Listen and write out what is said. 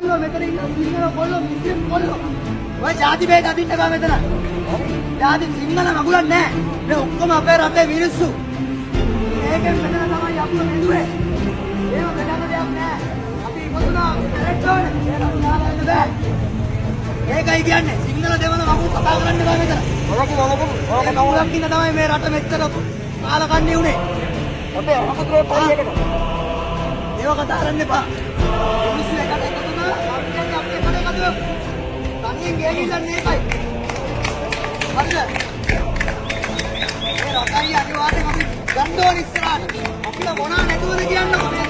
කොල්ලෝ මෙතන ඉන්න සිංහල කොල්ලෝ මුස්ලිම් කොල්ලෝ. ඔය ජාති ભેද අදින්න බෑ මෙතන. ජාති සිංහල මගුලක් නැහැ මේ ඔක්කොම අපේ රටේ මිනිස්සු. මේකෙන් මෙතන තමයි අපිව මෙදුවේ ඒව බෙදන්න දෙයක් නැහැ අපි ඉපදුනා බෑ. ඒකයි කියන්නේ සිංහල දෙවන මගුල් කතා කරන්න බෑ මෙතන. ඔයගේ නලකම ඔයගේ කවුලක් ඉන්න තමයි මේ රට මෙච්චර කාලකන්ණි උනේ. අපේ අහකතරේ පරියකට ඒව කතා කරන්න එපා. මිනිස්සු තනියෙන් ගේ ගිල්ලන්නේ ඒකයි. හරිද? මේ රටයි අනිවාර්යෙන් අපි ගන්න ඕන ඉස්සරහට. අපිට මොනවා නැතුවද කියන්නකො මේ දුක් විඳින්නේ.